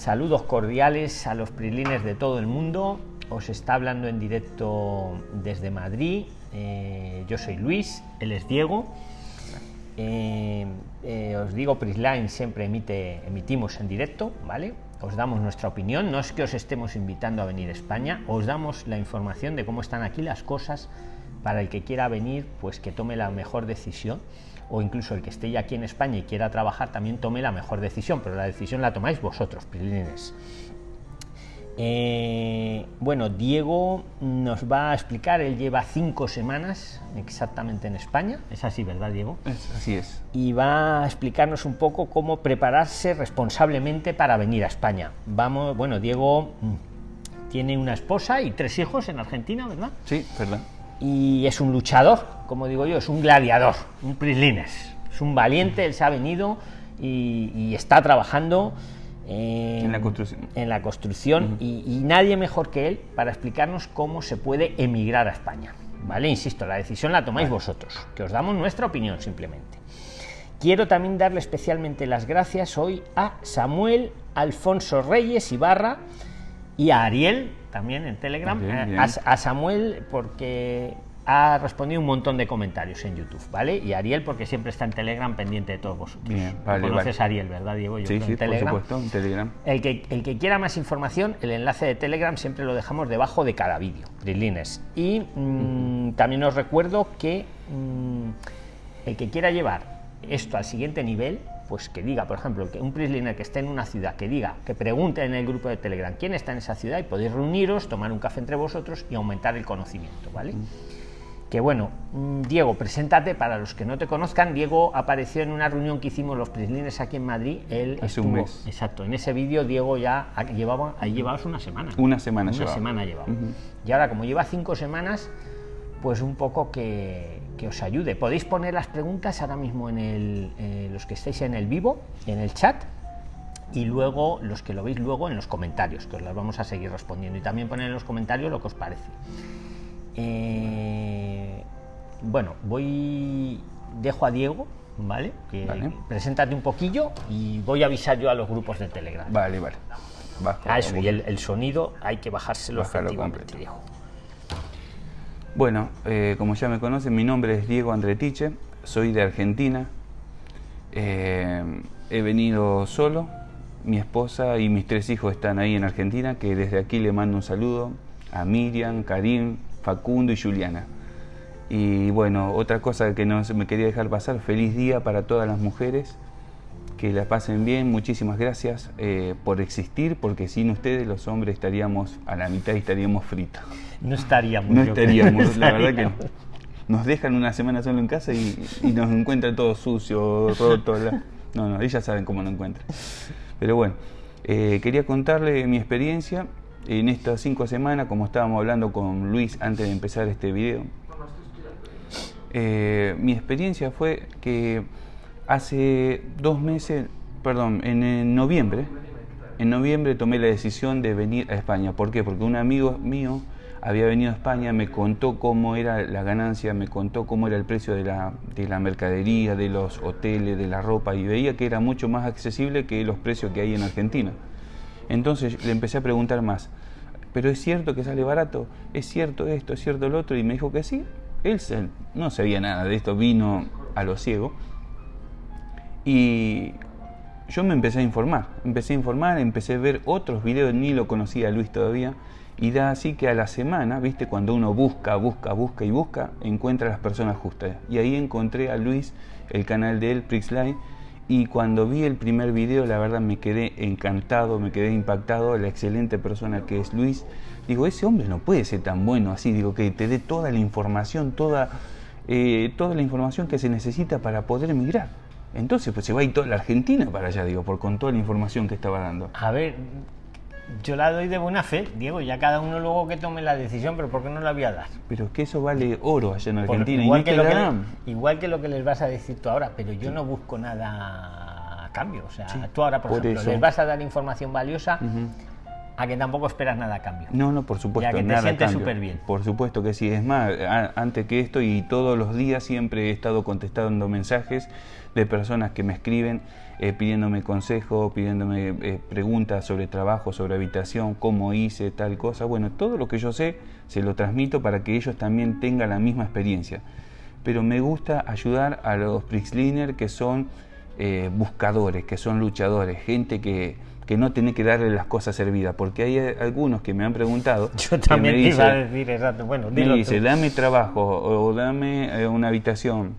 Saludos cordiales a los prilines de todo el mundo. Os está hablando en directo desde Madrid. Eh, yo soy Luis, él es Diego. Eh, eh, os digo, Prisline siempre emite, emitimos en directo, ¿vale? Os damos nuestra opinión, no es que os estemos invitando a venir a España, os damos la información de cómo están aquí las cosas para el que quiera venir, pues que tome la mejor decisión o incluso el que esté ya aquí en España y quiera trabajar también tome la mejor decisión, pero la decisión la tomáis vosotros, Prilines. Eh, bueno, Diego nos va a explicar, él lleva cinco semanas exactamente en España, es así, ¿verdad, Diego? así es. Y va a explicarnos un poco cómo prepararse responsablemente para venir a España. Vamos, bueno, Diego mm, tiene una esposa y tres hijos en Argentina, ¿verdad? Sí, verdad y es un luchador, como digo yo, es un gladiador, un prislines, es un valiente, él se ha venido y, está trabajando en, la construcción, en la construcción y, nadie mejor que él para explicarnos cómo se puede emigrar a España. ¿Vale? Insisto, la decisión la tomáis vosotros, que os damos nuestra opinión simplemente. Quiero también darle especialmente las gracias hoy a Samuel Alfonso Reyes Ibarra y a Ariel también en Telegram, eh, A, Samuel porque ha respondido un montón de comentarios en YouTube, ¿vale? Y Ariel porque siempre está en Telegram pendiente de todos vosotros. Bien, vale, conoces a Ariel, ¿verdad, Diego? Yo sí, sí, por supuesto, en Telegram. El que, el que quiera más información, el enlace de Telegram siempre lo dejamos debajo de cada vídeo, Brilines. Y mm, también os recuerdo que mm, el que quiera llevar esto al siguiente nivel, pues que diga, por ejemplo, que un prisliner que esté en una ciudad, que diga, que pregunte en el grupo de Telegram quién está en esa ciudad y podéis reuniros, tomar un café entre vosotros y aumentar el conocimiento, ¿vale? Mm. Que bueno, mm, Diego, preséntate para los que no te conozcan. Diego apareció en una reunión que hicimos los prislines aquí en Madrid. Él Hace un mes. Exacto, en ese vídeo Diego ya llevaba, ahí llevabas una semana. Una semana Una semana llevaba. Y ahora, como lleva cinco semanas, pues un poco que, os ayude. Podéis poner las preguntas ahora mismo en el, eh, los que estéis en el vivo, en el chat, y luego los que lo veis luego en los comentarios, que os las vamos a seguir respondiendo. Y también poner en los comentarios lo que os parece. Eh, bueno, voy, dejo a Diego, ¿vale? Que preséntate un poquillo y voy a avisar yo a los grupos de Telegram. Vale, vale. ah, eso, y el, sonido hay que bajárselo efectivamente, Diego. Bueno, eh, como ya me conocen, mi nombre es Diego Andretiche, soy de Argentina. Eh, he venido solo, mi esposa y mis tres hijos están ahí en Argentina, que desde aquí le mando un saludo a Miriam, Karim, Facundo y Juliana. Y bueno, otra cosa que no me quería dejar pasar, feliz día para todas las mujeres, que la pasen bien, muchísimas gracias eh, por existir, porque sin ustedes los hombres estaríamos a la mitad y estaríamos fritos. No estaríamos. No estaríamos, la verdad que nos dejan una semana solo en casa y, nos encuentran todo sucio, roto. No, no, ellas saben cómo nos encuentran. Pero bueno, eh, quería contarle mi experiencia en estas cinco semanas, como estábamos hablando con Luis antes de empezar este video. Eh, mi experiencia fue que hace dos meses, perdón, en noviembre, en noviembre tomé la decisión de venir a España. ¿Por qué? Porque un amigo mío había venido a España, me contó cómo era la ganancia, me contó cómo era el precio de la, de la mercadería, de los hoteles, de la ropa, y veía que era mucho más accesible que los precios que hay en Argentina. Entonces le empecé a preguntar más, ¿pero es cierto que sale barato? ¿Es cierto esto? ¿Es cierto lo otro? Y me dijo que sí. Él no sabía nada de esto, vino a lo ciego. Y yo me empecé a informar, empecé a informar, empecé a ver otros videos, ni lo conocía Luis todavía, y da así que a la semana, viste, cuando uno busca, busca, busca y busca, encuentra a las personas justas. Y ahí encontré a Luis, el canal de él, Prixline, y cuando vi el primer video, la verdad me quedé encantado, me quedé impactado, la excelente persona que es Luis. Digo, ese hombre no puede ser tan bueno así, digo, que te dé toda la información, toda, eh, toda la información que se necesita para poder emigrar. Entonces, pues se va a ir toda la Argentina para allá, digo, por con toda la información que estaba dando. A ver, yo la doy de buena fe, Diego, ya cada uno luego que tome la decisión, pero ¿por qué no la voy a dar? Pero es que eso vale oro allá en Argentina. igual, que lo que igual que lo que les vas a decir tú ahora, pero yo no busco nada a cambio. O sea, tú ahora, por, ejemplo, les vas a dar información valiosa a que tampoco esperas nada a cambio. No, no, por supuesto. Ya que te nada a sientes súper bien. Por supuesto que sí. Es más, a- antes que esto y todos los días siempre he estado contestando mensajes de personas que me escriben eh, pidiéndome consejo, pidiéndome eh, preguntas sobre trabajo, sobre habitación, cómo hice tal cosa. Bueno, todo lo que yo sé se lo transmito para que ellos también tengan la misma experiencia. Pero me gusta ayudar a los Prixliner que son eh, buscadores, que son luchadores, gente que, que no tiene que darle las cosas servidas, porque hay algunos que me han preguntado. Yo también me te iba a decir exacto. Bueno, me dilo dice, tú. dame trabajo o dame eh, una habitación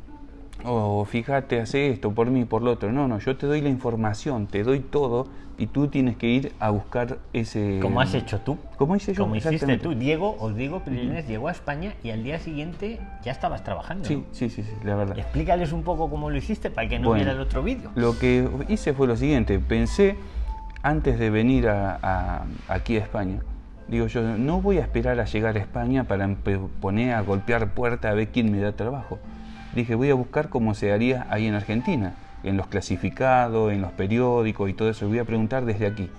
o fíjate, hace esto por mí, por lo otro. No, no, yo te doy la información, te doy todo y tú tienes que ir a buscar ese... Como has hecho tú. Como hice yo, Como hiciste tú. Diego, os digo, Prilines llegó a España y al día siguiente ya estabas trabajando. Sí, sí, sí, sí, la verdad. Explícales un poco cómo lo hiciste para que no Bueno, viera el otro vídeo. Lo que hice fue lo siguiente, pensé antes de venir aquí a España, digo yo, no voy a esperar a llegar a España para poner a golpear puerta a ver quién me da trabajo. Dije, voy a buscar cómo se haría ahí en Argentina, en los clasificados, en los periódicos y todo eso, voy a preguntar desde aquí.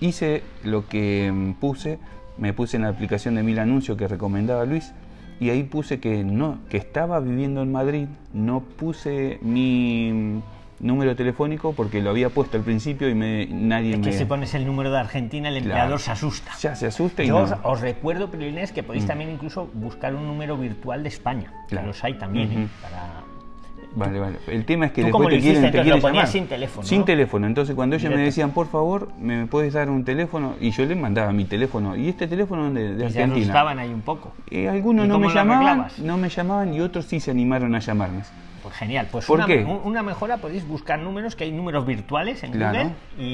Hice lo que mm, puse, me puse en la aplicación de Mil Anuncios que recomendaba Luis, y ahí puse que no, que estaba viviendo en Madrid, no puse mi número telefónico porque lo había puesto al principio y me, nadie Es me que si pones el número de Argentina, el empleador Claro. se asusta. ya se asusta y Yo no. os, os recuerdo, Prilines, que podéis también incluso buscar un número virtual de España. Que Claro. los hay también, ¿eh? Para... Vale, vale. El tema es que ¿Tú después te quieren, hiciste? te quieren ponías llamar. sin teléfono, Sin ¿no? teléfono. Entonces cuando ellos me decían, por favor, ¿me puedes dar un teléfono? Y yo les mandaba mi teléfono. ¿Y este teléfono de, de Y se Argentina? ahí un poco. Eh, algunos ¿Y no me llamaban, arreglabas? no me llamaban y otros sí se animaron a llamarme. Pues genial. Pues ¿Por una, qué? un- una mejora podéis buscar números, que hay números virtuales en Claro. Google y,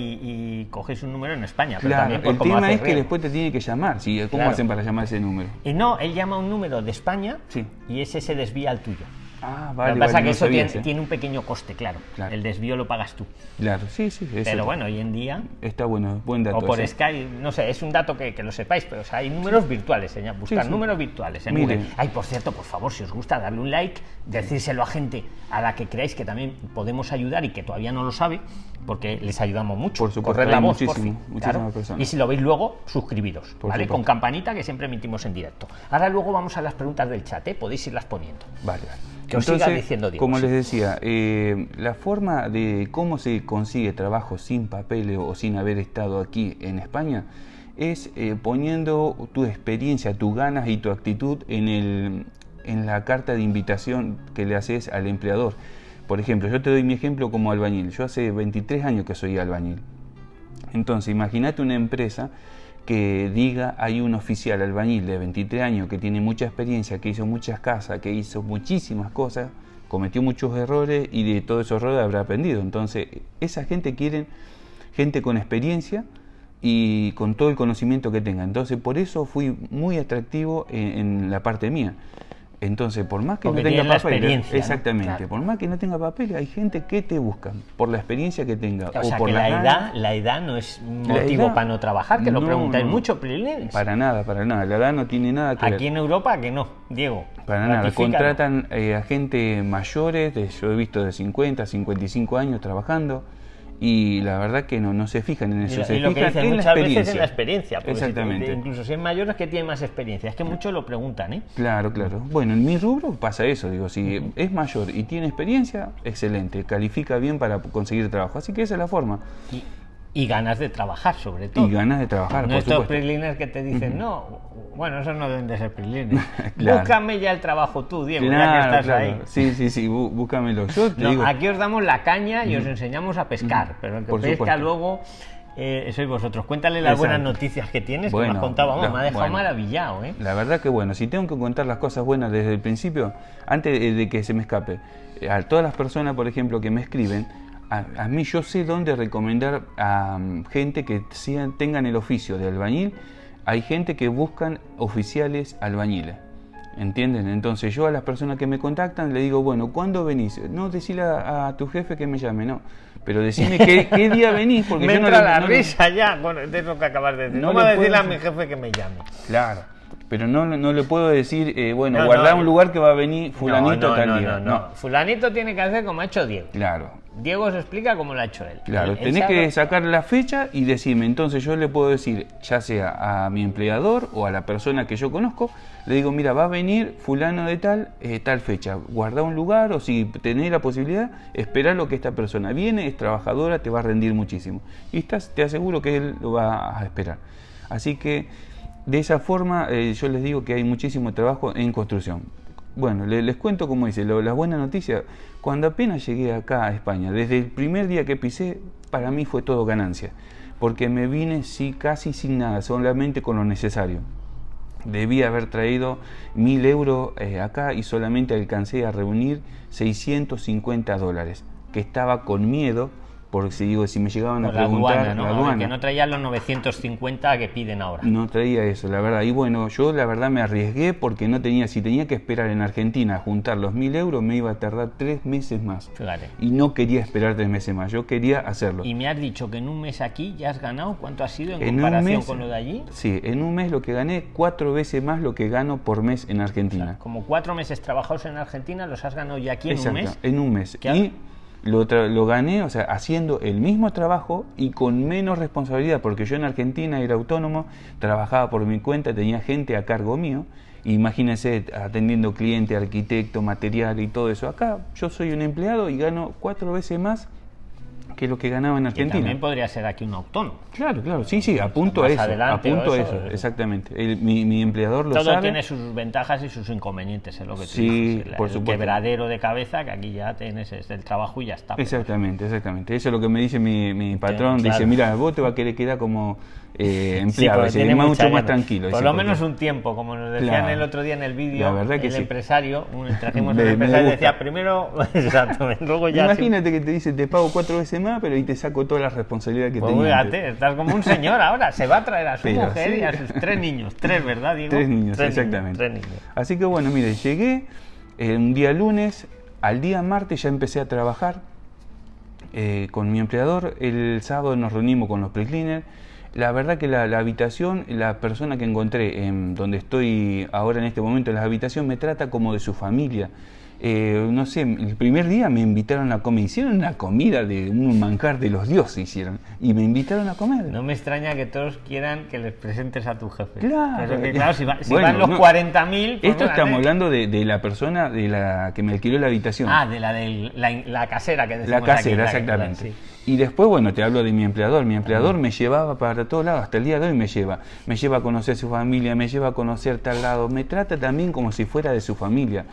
y cogéis un número en España. Pero Claro, también por el cómo tema es que después te tiene que llamar. ¿sí? ¿Cómo Claro. hacen para llamar ese número? Y no, él llama un número de España Sí. y ese se desvía al tuyo. Ah, Lo vale, que pasa vale, es que no eso sabía tiene, tiene un pequeño coste, claro. Claro. El desvío lo pagas tú. Claro, sí, sí. Pero está- bueno, hoy en día Está bueno, buen dato. O por. Skype, no sé, es un dato que, que lo sepáis, pero o sea, hay números virtuales, señor. Buscar sí. números virtuales en Mire. Google. Ay, por cierto, por favor, si os gusta, darle un like, decírselo a gente a la que creáis que también podemos ayudar y que todavía no lo sabe, porque les ayudamos mucho. Por supuesto, Correr la hay voz, muchísimo, por fin, muchísimas claro. personas. Y si lo veis luego, suscribiros, Por ¿vale? supuesto. Con campanita que siempre emitimos en directo. Ahora luego vamos a las preguntas del chat, ¿eh? Podéis irlas poniendo. Vale, vale. Que os siga diciendo, Diego, como sí. les decía, eh, la forma de cómo se consigue trabajo sin papeles o sin haber estado aquí en España es eh, poniendo tu experiencia, tus ganas y tu actitud en, el, en la carta de invitación que le haces al empleador. Por ejemplo, yo te doy mi ejemplo como albañil. Yo hace 23 años que soy albañil. Entonces, imagínate una empresa que diga hay un oficial albañil de 23 años que tiene mucha experiencia, que hizo muchas casas, que hizo muchísimas cosas, cometió muchos errores y de todos esos errores habrá aprendido. Entonces, esa gente quiere gente con experiencia y con todo el conocimiento que tenga. Entonces, por eso fui muy atractivo en, en la parte mía. Entonces, por más que Porque no tenga ¿no? exactamente, Claro. por más que no tenga papeles, hay gente que te busca por la experiencia que tenga O sea, por que la edad, la edad no es motivo edad- para no trabajar, que lo preguntáis no. mucho, Prilines. Para nada, para nada. La edad no tiene nada que Aquí ver. en Europa, que no, Diego. Para nada. Contratan eh, a gente mayores, de- yo he visto de 50, 55 años trabajando y la verdad que no, no se fijan en Y eso. lo- se y lo que fijan dicen en la muchas veces experiencia. en la experiencia. porque si te- Exactamente. incluso si es mayor es que tiene más experiencia. Es que muchos lo preguntan, ¿eh? Claro, claro. Bueno, en mi rubro pasa eso, digo, si es mayor y tiene experiencia, excelente, califica bien para conseguir trabajo. Así que esa es la forma. Y, y ganas de trabajar, sobre todo. Y ganas de trabajar, No por estos preliners que te dicen, no, bueno, esos no deben de ser preliners. Claro. Búscame ya el trabajo tú, Diego, ya que Claro, estás claro. ahí. Sí, sí, sí, bú- búscamelo. Yo te No, digo, aquí os damos la caña y os enseñamos a pescar, pero el que Por pesca supuesto. luego eh, sois vosotros. Cuéntale las Exacto. buenas noticias que tienes, que me Bueno, has contado, vamos, la- me ha dejado bueno. maravillado, ¿eh? La verdad que bueno, si tengo que contar las cosas buenas desde el principio, antes de, de que se me escape, eh, a todas las personas, por ejemplo, que me escriben, a, a mí yo sé dónde recomendar a mm, gente que sean- tengan el oficio de albañil. Hay gente que buscan oficiales albañiles. ¿Entienden? Entonces yo a las personas que me contactan le digo, bueno, ¿cuándo venís? No, decirle a, a tu jefe que me llame, no. Pero decime qué, qué día venís, porque me yo no entra le- la no le- risa ya con eso que acabas de decir. No, No le decirle a mi jefe que me llame. Claro. Pero no, no le puedo decir, eh, bueno, No, guardar un lugar que va a venir fulanito tal día. no, no. Fulanito tiene que hacer como ha hecho Diego. Claro. Diego os explica cómo lo ha hecho él. Claro, Él- tenés que sacar la fecha y decirme, entonces yo le puedo decir, ya sea a mi empleador o a la persona que yo conozco, le digo, mira, va a venir fulano de tal, eh, tal fecha, guarda un lugar o si tenés la posibilidad, esperar lo que esta persona viene, es trabajadora, te va a rendir muchísimo. Y estás, te aseguro que él lo va a esperar. Así que de esa forma eh, yo les digo que hay muchísimo trabajo en construcción. Bueno, le- les cuento cómo dice, lo- la buena noticia, cuando apenas llegué acá a España, desde el primer día que pisé, para mí fue todo ganancia, porque me vine sí, casi sin nada, solamente con lo necesario. Debía haber traído mil euros eh, acá y solamente alcancé a reunir 650 dólares, que estaba con miedo, porque si digo, si me llegaban a la preguntar, aduana, ¿no? la aduana, Que no traía los 950 que piden ahora. no traía eso, la verdad. Y bueno, yo la verdad me arriesgué porque no tenía, si tenía que esperar en Argentina a juntar los mil euros, me iba a tardar tres meses más. Fíjate. Y no quería esperar tres meses más, yo quería hacerlo. Y me has dicho que en un mes aquí ya has ganado. ¿Cuánto ha sido en, comparación mes- con lo de allí? Sí, en un mes lo que gané, cuatro veces más lo que gano por mes en Argentina. Como cuatro meses trabajados en Argentina, los has ganado ya aquí en Exacto, un mes. en un mes. ¿Qué Y lo, lo gané, o sea, haciendo el mismo trabajo y con menos responsabilidad, porque yo en Argentina era autónomo, trabajaba por mi cuenta, tenía gente a cargo mío. Imagínense atendiendo cliente, arquitecto, material y todo eso. Acá yo soy un empleado y gano cuatro veces más que lo que ganaba en Que Argentina. también podría ser aquí un autónomo. Claro, claro, sí, sí, apunto a Más eso, adelante apunto o a eso, eso, exactamente. El- mi, mi empleador lo Todo sabe. tiene sus ventajas y sus inconvenientes, es lo que tú Sí, por el supuesto. quebradero de cabeza, que aquí ya tienes es el trabajo y ya está. Exactamente, exactamente. Eso es lo que me dice mi, mi patrón. claro. Dice, mira, vos te va a querer quedar como eh, Sí, más- mucha mucho más gana. tranquilo. Por lo menos un tiempo, como nos decían Claro. el otro día en el vídeo, que el sí. empresario, un, trajimos me empresario y decía, primero, exacto, luego ya... Imagínate que te dice, te pago cuatro veces más, pero ahí te saco toda la responsabilidad que Pues antes. fíjate, estás como un señor ahora, se va a traer a su Pero mujer sí. y a sus tres niños, tres, ¿verdad, Diego? Tres niños, exactamente. tres niños. Así que bueno, mire, llegué eh, un día lunes, al día martes ya empecé a trabajar eh, con mi empleador, el sábado nos reunimos con los pre-cleaners. La verdad que la, la habitación, la persona que encontré en donde estoy ahora en este momento en la habitación me trata como de su familia. Eh, no sé, el primer día me invitaron a comer, hicieron una comida de un manjar de los dioses hicieron y me invitaron a comer. No me extraña que todos quieran que les presentes a tu jefe. Claro. Pero que, claro, si, va- si Bueno, van los no. 40.000... pues Esto estamos hablando de, de la persona de la que me alquiló la habitación. Ah, de la, de la, la casera que La decimos casera, aquí, la- exactamente. sí. Y después, bueno, te hablo de mi empleador. Mi empleador me llevaba para todos lados, hasta el día de hoy me lleva. Me lleva a conocer su familia, me lleva a conocer tal lado. Me trata también como si fuera de su familia.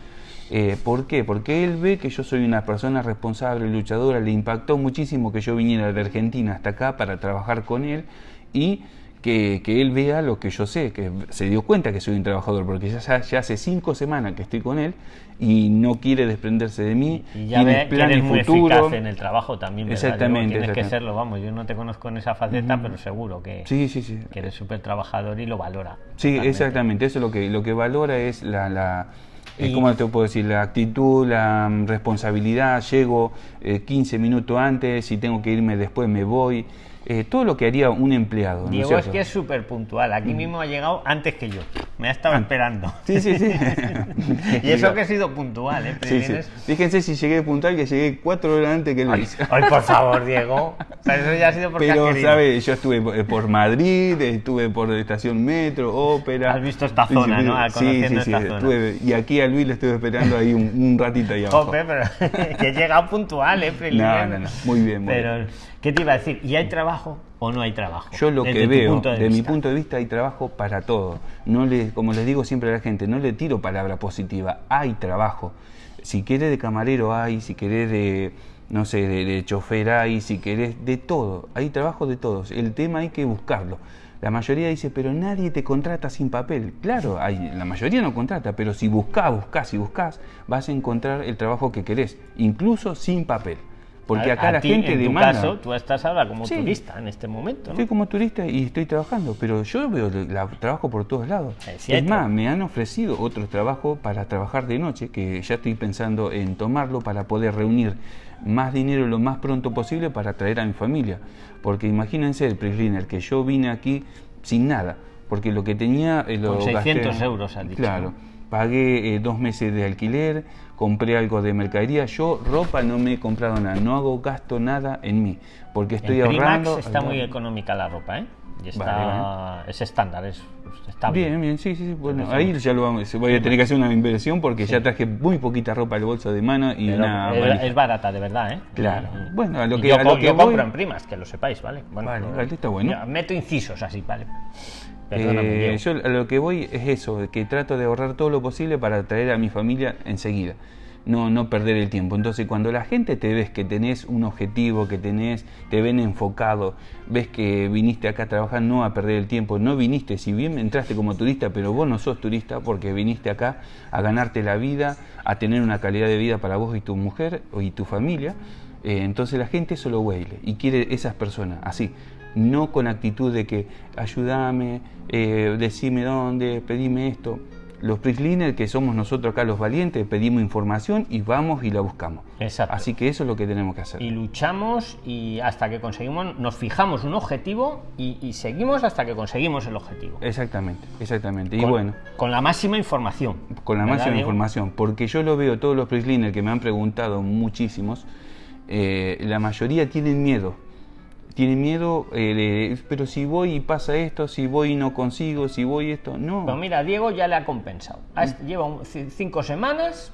Eh, ¿Por qué? Porque él ve que yo soy una persona responsable, luchadora. Le impactó muchísimo que yo viniera de Argentina hasta acá para trabajar con él y que, que él vea lo que yo sé, que se dio cuenta que soy un trabajador, porque ya, ya hace cinco semanas que estoy con él y no quiere desprenderse de mí. Y ya ve que eres muy eficaz en el trabajo también, ¿verdad? Exactamente, Tienes que serlo, vamos, yo no te conozco en esa faceta, pero seguro que, Sí, sí, sí. que eres súper trabajador y lo valora. Sí, totalmente. exactamente. Eso es lo que, lo que valora es la, la eh, Y- ¿cómo te puedo decir? La actitud, la mm, responsabilidad. Llego eh, 15 minutos antes, si tengo que irme después me voy. Eh, todo lo que haría un empleado. ¿no es Diego es cierto? que es súper puntual. Aquí mismo ha llegado antes que yo. Me ha estado esperando. Sí, sí, sí. y eso que he sido puntual, ¿eh? Sí, sí. Fíjense si llegué puntual, que llegué cuatro horas antes que Luis. Ay, por favor, Diego. Eso ya ha sido porque Pero. ¿sabes? Yo estuve por- por Madrid, estuve por estación metro, ópera. Has visto esta zona, ¿no? Sí, sí, sí. estuve- y aquí a Luis le estuve esperando ahí un, un ratito ahí abajo. Jope, pero que he llegado puntual, ¿eh? No, no, no. Muy bien, muy Pero, ¿qué te iba a decir? ¿Y hay trabajo o no hay trabajo? Yo lo Desde que veo, de, de mi punto de vista, hay trabajo para todo. No le, como les digo siempre a la gente, no le tiro palabra positiva, hay trabajo. Si querés de camarero hay, si querés de, no sé, de, de chofer hay, si querés de todo. Hay trabajo de todos. El tema hay que buscarlo. La mayoría dice, pero nadie te contrata sin papel. Claro, hay, la mayoría no contrata, pero si buscás, buscás y buscás, vas a encontrar el trabajo que querés, incluso sin papel. Porque A- acá a la ti, gente en tu demanda. caso, tú estás ahora como Sí. turista en este momento, ¿no? Estoy como turista y estoy trabajando, pero yo veo la, trabajo por todos lados. Es más, me han ofrecido otro trabajo para trabajar de noche, que ya estoy pensando en tomarlo para poder reunir más dinero lo más pronto posible para traer a mi familia. Porque imagínense el pre que yo vine aquí sin nada, porque lo que tenía... eh, lo Con 600 gasté- euros, Claro. Pagué eh, dos meses de alquiler, compré algo de mercadería. Yo ropa no me he comprado nada, no hago gasto nada en mí, porque estoy en Primax ahorrando. está muy económica la ropa, ¿eh? Y está, Vale, es estándar, es, está bien. Bien, sí, sí. Bueno, ahí ya lo vamos, voy a tener que hacer una inversión porque ya traje muy poquita ropa al bolso de mano y Pero una es, barata, de verdad, ¿eh? Claro. Bueno, a lo que- yo, a lo que yo voy- compro en primas, que lo sepáis, ¿vale? Bueno, Vale, pues, vale, está bueno. meto incisos así, ¿vale? Perdóname, Eh, yo a lo que voy es eso, que trato de ahorrar todo lo posible para traer a mi familia enseguida, no, no perder el tiempo. Entonces cuando la gente te ves que tenés un objetivo, que tenés, te ven enfocado, ves que viniste acá a trabajar no a perder el tiempo, no viniste, si bien entraste como turista, pero vos no sos turista porque viniste acá a ganarte la vida, a tener una calidad de vida para vos y tu mujer y tu familia, eh, entonces la gente eso lo huele y quiere esas personas así, no con actitud de que ayúdame, eh, decime dónde, pedime esto. Los PRIXLINER, que somos nosotros acá los valientes, pedimos información y vamos y la buscamos. Exacto. Así que eso es lo que tenemos que hacer. y luchamos y hasta que conseguimos, nos fijamos un objetivo y, y seguimos hasta que conseguimos el objetivo. Exactamente, exactamente. Y bueno, con la máxima información. con la ¿Verdad, máxima Diego? información, porque yo lo veo, todos los PRIXLINER que me han preguntado, muchísimos, eh, la mayoría tienen miedo. Tienen miedo, eh, pero si voy y pasa esto, si voy y no consigo, si voy esto, no. Pero mira, Diego ya le ha compensado. Ha- Lleva un- cinco semanas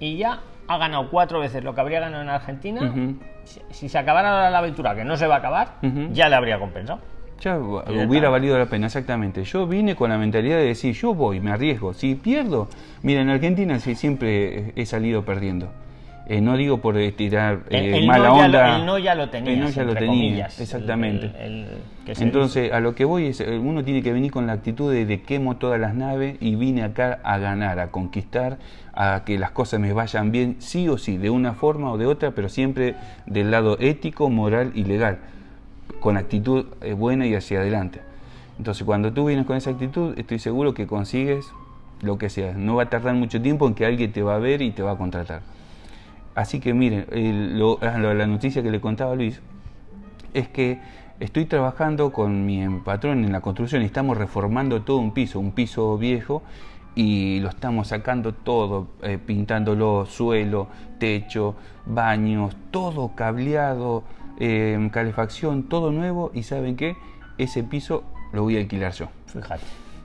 y ya ha ganado cuatro veces lo que habría ganado en Argentina. Ujú. si, si se acabara la aventura, que no se va a acabar, Ujú. ya le habría compensado. Ya hubiera valido la pena, exactamente. Yo vine con la mentalidad de decir, yo voy, me arriesgo. Si pierdo, mira, en Argentina siempre he salido perdiendo. Eh, no digo por eh, tirar El- eh, el mala no ya onda. lo- el no ya lo tenías, El no ya lo tenía, comillas. exactamente. Entonces, a lo que voy es, eh, uno tiene que venir con la actitud de, de quemo todas las naves y vine acá a ganar, a conquistar, a que las cosas me vayan bien, sí o sí, de una forma o de otra, pero siempre del lado ético, moral y legal, con actitud buena y hacia adelante. Entonces, cuando tú vienes con esa actitud, estoy seguro que consigues lo que sea. No va a tardar mucho tiempo en que alguien te va a ver y te va a contratar. Así que miren, ah, lo- la noticia que le contaba Luis es que estoy trabajando con mi patrón en la construcción y estamos reformando todo un piso, un piso viejo, y lo estamos sacando todo, eh, pintándolo, suelo, techo, baños, todo cableado, eh, calefacción, todo nuevo, y ¿saben qué? Ese piso lo voy a alquilar yo. Fíjate,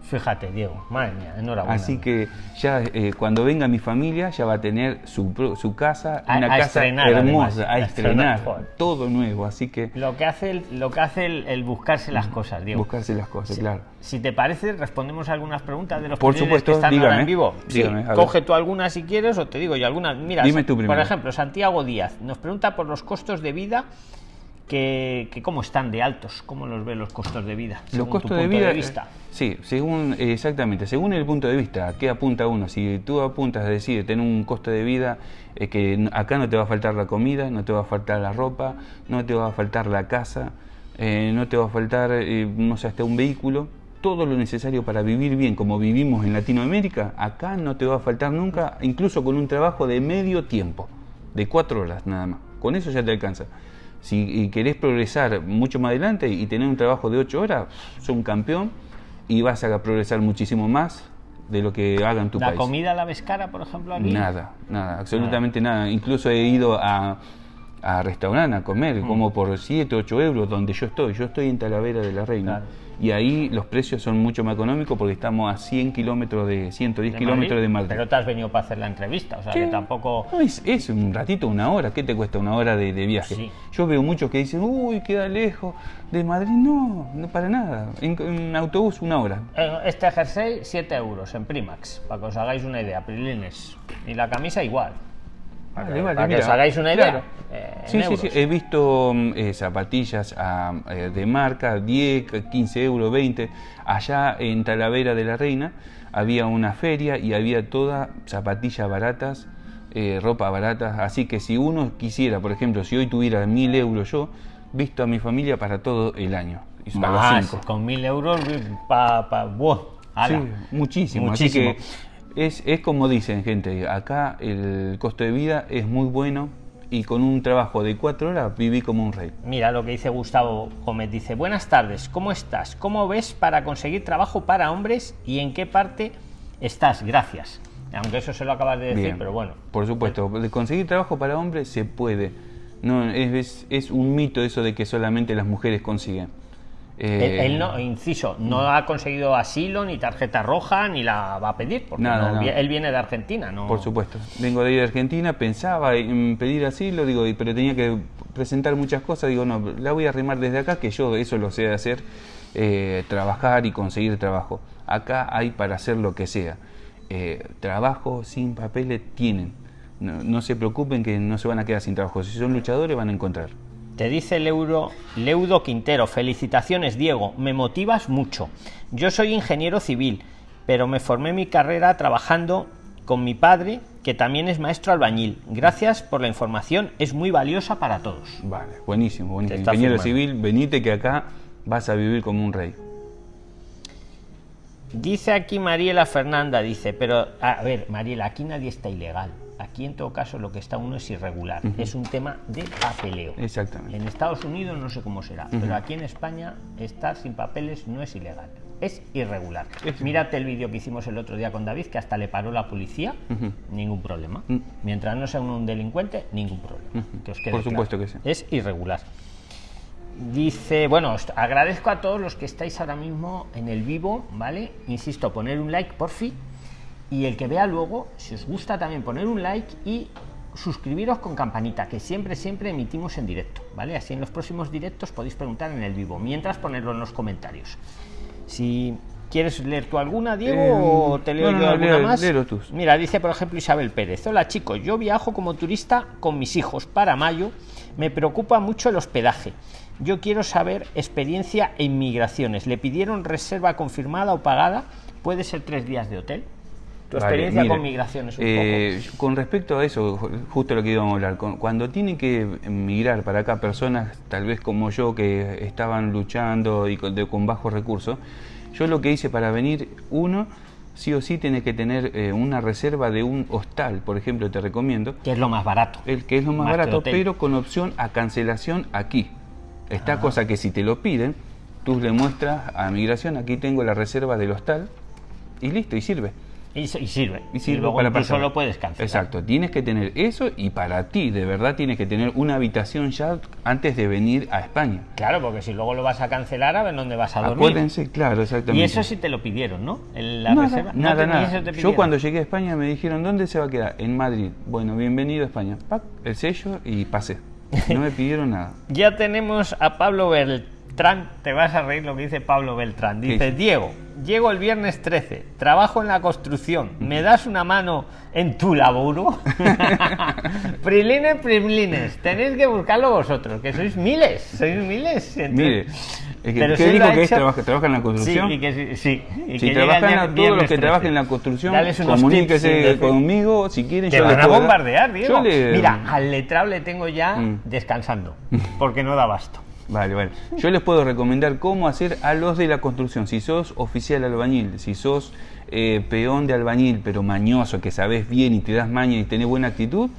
fíjate, Diego. Madre mía, enhorabuena. Así que ya eh, cuando venga mi familia ya va a tener su, su casa, A- una a casa estrenar, hermosa, además, a a estrenar, todo nuevo, así que Lo que hace el, lo que hace el, el buscarse las cosas, Diego. buscarse las cosas, Si- claro. Si te parece, respondemos algunas preguntas de los Por supuesto, que están ahora dígame, en vivo. Sí, dígame, ver. coge tú algunas si quieres o te digo yo algunas. Mira, Dime tú por primero. ejemplo, Santiago Díaz nos pregunta por los costos de vida que, que cómo están de altos, cómo los ve los costos de vida. Los según tu costos de punto vida, vista. eh, sí, según exactamente, según el punto de vista, ¿a qué apunta uno? Si tú apuntas a decir tener un costo de vida eh, que acá no te va a faltar la comida, no te va a faltar la ropa, no te va a faltar la casa, eh, no te va a faltar, eh, no sé, hasta un vehículo, todo lo necesario para vivir bien, como vivimos en Latinoamérica, acá no te va a faltar nunca, incluso con un trabajo de medio tiempo, de cuatro horas nada más. Con eso ya te alcanza. Si y querés progresar mucho más adelante y tener un trabajo de ocho horas, sos un campeón y vas a progresar muchísimo más de lo que haga en tu ¿La país. comida la ves cara, por ejemplo, aquí? Nada, nada, absolutamente nada. Incluso he ido a, a restaurantes a comer, Mm. como por 7, 8 euros donde yo estoy. Yo estoy en Talavera de la Reina. Claro. Y ahí los precios son mucho más económicos porque estamos a 100 kilómetros de 110 ¿De kilómetros de Madrid. Pero te has venido para hacer la entrevista, o sea que tampoco. No, es, es un ratito, una hora. ¿Qué te cuesta una hora de, de viaje? Sí. Yo veo muchos que dicen, uy, queda lejos de Madrid. No, no para nada. En, en autobús, una hora. Eh, Este jersey, 7 euros en Primax, para que os hagáis una idea, Prilines. Y la camisa igual. Para, Vale, que, vale, para que os hagáis una idea. claro. eh, Sí, sí, sí. He visto mm, eh, zapatillas ah, eh, de marca, 10, 15 euros, 20. Allá en Talavera de la Reina había una feria y había todas zapatillas baratas, eh, ropa barata. Así que si uno quisiera, por ejemplo, si hoy tuviera mil euros yo, visto a mi familia para todo el año. Y Más, cinco. con mil euros, pa, pa, buah, ala. Sí, muchísimo. Muchísimo. Así que es, es como dicen, gente, acá el costo de vida es muy bueno y con un trabajo de cuatro horas viví como un rey. Mira lo que dice Gustavo Gómez. Dice, buenas tardes, ¿cómo estás? ¿Cómo ves para conseguir trabajo para hombres y en qué parte estás? Gracias. Aunque eso se lo acabas de decir, Bien. pero bueno. Por supuesto, de conseguir trabajo para hombres se puede. No, es, es, es un mito eso de que solamente las mujeres consiguen. Él, Eh, él no, inciso, no ha conseguido asilo, ni tarjeta roja, ni la va a pedir, porque Nada, no, no. vi- él viene de Argentina, ¿no? Por supuesto. Vengo de Argentina, pensaba en pedir asilo, digo, pero tenía que presentar muchas cosas. Digo, no, la voy a arrimar desde acá, que yo eso lo sé hacer, eh, trabajar y conseguir trabajo. Acá hay para hacer lo que sea. Eh, trabajo sin papeles tienen. No, no se preocupen que no se van a quedar sin trabajo. Si son luchadores, van a encontrar. Te dice Leudo Quintero, felicitaciones Diego, me motivas mucho. Yo soy ingeniero civil, pero me formé mi carrera trabajando con mi padre, que también es maestro albañil. Gracias por la información, es muy valiosa para todos. Vale, buenísimo, buenísimo. Ingeniero firmando. civil, venite que acá vas a vivir como un rey. Dice aquí Mariela Fernanda, dice, pero a ver, Mariela, aquí nadie está ilegal. Aquí en todo caso lo que está uno es irregular. Es un tema de papeleo. Exactamente. En Estados Unidos no sé cómo será, pero aquí en España estar sin papeles no es ilegal, es irregular. Es- Mírate el vídeo que hicimos el otro día con David, que hasta le paró la policía, ningún problema. Mm. Mientras no sea un delincuente, ningún problema. Ujú. Que os quede Por claro. supuesto que sí. Es irregular. Dice, bueno, os agradezco a todos los que estáis ahora mismo en el vivo, ¿vale? Insisto, poner un like por fin. Y el que vea luego, si os gusta también poner un like y suscribiros con campanita, que siempre, siempre emitimos en directo, ¿vale? Así en los próximos directos podéis preguntar en el vivo, mientras ponerlo en los comentarios. Si quieres leer tú alguna, Diego, Eh, o te leo no, yo no, alguna leo- más. léelo tú. Mira, dice por ejemplo Isabel Pérez. Hola chicos, yo viajo como turista con mis hijos para mayo. Me preocupa mucho el hospedaje. Yo quiero saber experiencia en migraciones. ¿Le pidieron reserva confirmada o pagada? ¿Puede ser tres días de hotel? Tu Vale, experiencia mira, con migraciones un eh, Con respecto a eso, ju- justo lo que íbamos a hablar, cuando tienen que migrar para acá personas, tal vez como yo, que estaban luchando y con, de- con bajos recursos, yo lo que hice para venir, uno, sí o sí tienes que tener eh, una reserva de un hostal, por ejemplo, te recomiendo, poco, que es lo más barato. el que es lo más, barato, pero con opción a cancelación aquí. Esta Ah. cosa que si te lo piden, tú le muestras a migración, aquí tengo la reserva del hostal, y listo, y sirve. Y, y sirve. Y sirve luego para incluso pasar. lo puedes cancelar. Exacto, tienes que tener eso y para ti, de verdad, tienes que tener una habitación ya antes de venir a España. Claro, porque si luego lo vas a cancelar, a ver dónde vas a dormir. Acuérdense, claro, exactamente. Y eso sí te lo pidieron, ¿no? El- La nada, reserva. Nada, nada. eso Yo cuando llegué a España me dijeron, ¿dónde se va a quedar? En Madrid. Bueno, bienvenido a España. Pac, el sello y pasé. No me pidieron nada. Ya tenemos a Pablo Beltrán. Te vas a reír lo que dice Pablo Beltrán. Dice, Sí. Diego, llego el viernes 13, trabajo en la construcción. ¿Me das una mano en tu laburo? prilines, prilines. Tenéis que buscarlo vosotros, que sois miles. Sois miles. Mire, es que, Pero ¿qué si digo que es trabaja, trabaja en la construcción? Sí, y que sí. y si que trabajan a todos los que 13. trabajan en la construcción, comuníquese conmigo si quieren. Te yo les van a bombardear, Diego. Mira, al letrado le tengo ya Mm. descansando, porque no da basto. Vale, vale. Yo les puedo recomendar cómo hacer a los de la construcción. Si sos oficial albañil, si sos eh, peón de albañil, pero mañoso, que sabes bien y te das maña y tenés buena actitud,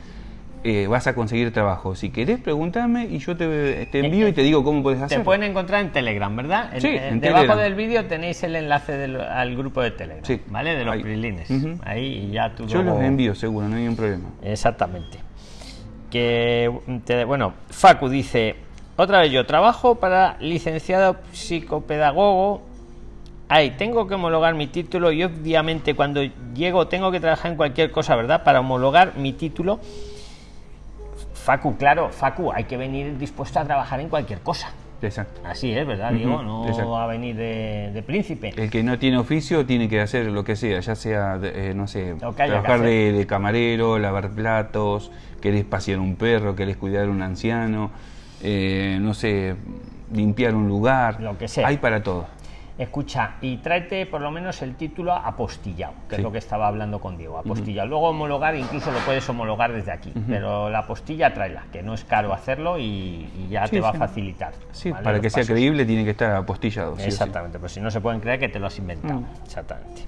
eh, vas a conseguir trabajo. Si querés, preguntarme y yo te, te envío y te digo cómo puedes Te hacer. pueden encontrar en Telegram, ¿verdad? En- Sí, en- en debajo Telegram. del vídeo tenéis el enlace del- al grupo de Telegram, Sí, ¿vale? De los ahí. prilines. Ahí y ya tú Yo luego- los envío, seguro, no hay ningún problema. Exactamente. Que, te- bueno, Facu dice, otra vez yo trabajo para licenciado psicopedagogo. Ay, tengo que homologar mi título y obviamente cuando llego tengo que trabajar en cualquier cosa, ¿verdad? Para homologar mi título. Facu, claro, Facu, hay que venir dispuesto a trabajar en cualquier cosa. Exacto. Así es, ¿verdad, Ujú, Diego? No exacto. va a venir de, de príncipe. El que no tiene oficio tiene que hacer lo que sea, ya sea, eh, no sé, trabajar de, de camarero, lavar platos, querés pasear un perro, querés cuidar a un anciano, eh, no sé, limpiar un lugar. Lo que sea. Hay para todo. Escucha, y tráete por lo menos el título apostillado, que es lo que estaba hablando con Diego. Apostillado. Luego homologar, incluso lo puedes homologar desde aquí, pero la apostilla tráela, que no es caro hacerlo y, y ya Sí, te va sí. a facilitar. Sí, ¿vale? para Los que sea creíble tiene que estar apostillado. Exactamente, pues si no se pueden creer que te lo has inventado. Mm. Exactamente.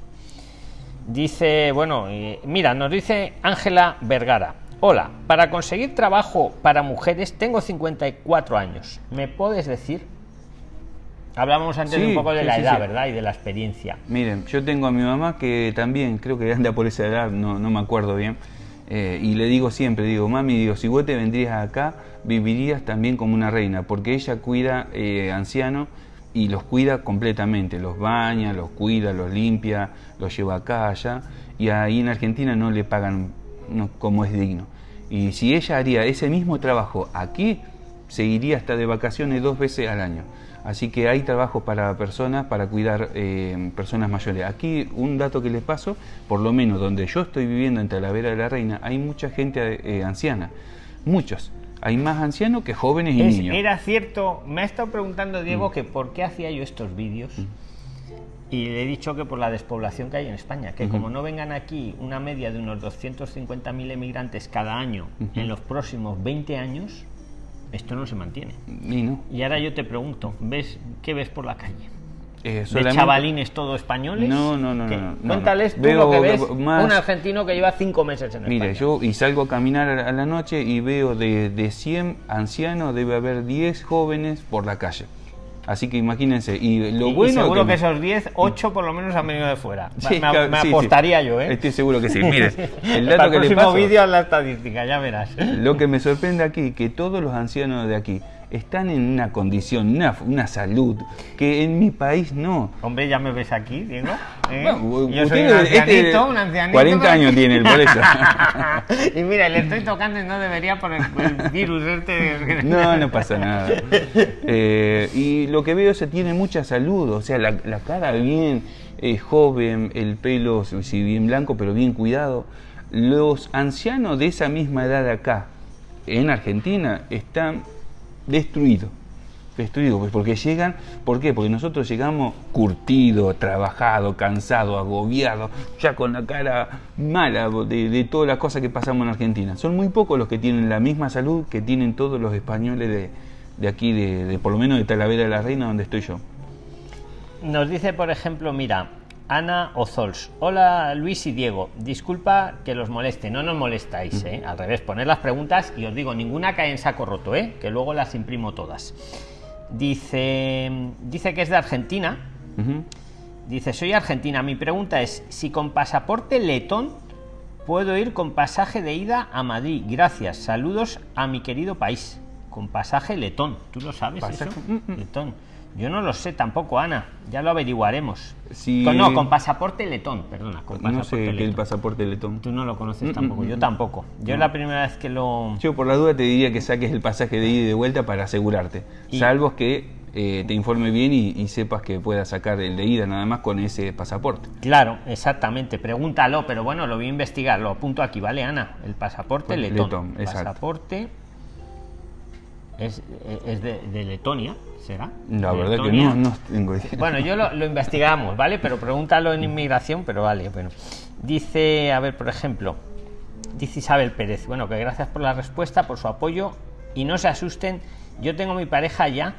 Dice, bueno, eh, mira, nos dice Ángela Vergara. Hola, para conseguir trabajo para mujeres tengo 54 años. ¿Me puedes decir? Hablábamos antes Sí, un poco de sí, la edad, sí. ¿verdad? Y de la experiencia. Miren, yo tengo a mi mamá que también creo que anda por esa edad, no, no me acuerdo bien. eh, y le digo siempre, digo, mami, digo, si vos te vendrías acá, vivirías también como una reina, porque ella cuida eh, ancianos y los cuida completamente, los baña, los cuida, los limpia, los lleva acá, allá, y ahí en Argentina no le pagan no, como es digno. Y si ella haría ese mismo trabajo aquí, seguiría hasta de vacaciones dos veces al año. Así que hay trabajo para personas, para cuidar eh, personas mayores. Aquí un dato que les paso, por lo menos donde yo estoy viviendo en Talavera de la Reina, hay mucha gente eh, anciana, muchos. Hay más ancianos que jóvenes y Es- niños. era cierto, me ha estado preguntando Diego que por qué hacía yo estos vídeos. Y le he dicho que por la despoblación que hay en España, que como no vengan aquí una media de unos 250.000 emigrantes cada año Ujú. en los próximos 20 años, esto no se mantiene. Y no, Y ahora yo te pregunto, ¿ves qué ves por la calle? eh, ¿De chavalines todo españoles? No, no, no, no, no, no. Cuéntales tú Veo lo que ves más- un argentino que lleva cinco meses en España. yo y salgo a caminar a la- a la noche y veo de, de 100 ancianos, debe haber 10 jóvenes por la calle. Así que imagínense, y lo Y- y bueno... seguro que, esos 10, 8 por lo menos han venido de fuera. Sí, me, claro, me sí, sí. apostaría yo, ¿eh? Estoy seguro que sí. Mire, el Para dato que le próximo vídeo la estadística, ya verás. lo que me sorprende aquí, que todos los ancianos de aquí están en una condición, una, una salud, que en mi país no. Hombre, ya me ves aquí, Diego. ¿eh? Bueno, yo soy usted, un este, ancianito, un ancianito. 40 años tiene el por eso. y mira, le estoy tocando y no debería por el, el virus este. No, no pasa nada. Eh, y lo que veo es que tiene mucha salud, o sea, la, la cara bien eh, joven, el pelo, si bien blanco, pero bien cuidado. Los ancianos de esa misma edad acá, en Argentina, están destruidos. Destruidos, pues porque llegan, ¿por qué? Porque nosotros llegamos curtidos, trabajados, cansados, agobiados, ya con la cara mala de, de todas las cosas que pasamos en Argentina. Son muy pocos los que tienen la misma salud que tienen todos los españoles de, de aquí, de, de por lo menos de Talavera de la Reina, donde estoy yo. Nos dice, por ejemplo, mira, Ana Ozols. Hola Luis y Diego. Disculpa que los moleste. No nos molestáis, ¿eh? Al revés, poner las preguntas y os digo, ninguna cae en saco roto, ¿eh? Que luego las imprimo todas. Dice, dice que es de Argentina. Dice, soy argentina. Mi pregunta es, si con pasaporte letón puedo ir con pasaje de ida a Madrid. Gracias. Saludos a mi querido país. Con pasaje letón. ¿Tú lo sabes eso? Mm, mm. Letón. Yo no lo sé tampoco, Ana. Ya lo averiguaremos. Con- no, con pasaporte letón, perdona. Con No sé qué es el letón. pasaporte letón. Tú no lo conoces Mm, tampoco. mm, Yo mm. tampoco. Yo es No. la primera vez que lo... Yo por la duda te diría que saques el pasaje de ida y de vuelta para asegurarte. Y- Salvo que eh, te informe bien y, y sepas que puedas sacar el de ida nada más con ese pasaporte. Claro, exactamente. Pregúntalo, pero bueno, lo voy a investigar. Lo apunto aquí, ¿vale, Ana? El pasaporte Pues, letón. letón. Pasaporte es, es de, de Letonia, ¿será? La verdad que no, no tengo idea. Bueno, yo lo, lo investigamos, ¿vale? Pero pregúntalo en inmigración, pero vale, bueno. Dice, a ver, por ejemplo, dice Isabel Pérez, bueno, que gracias por la respuesta, por su apoyo y no se asusten, yo tengo mi pareja ya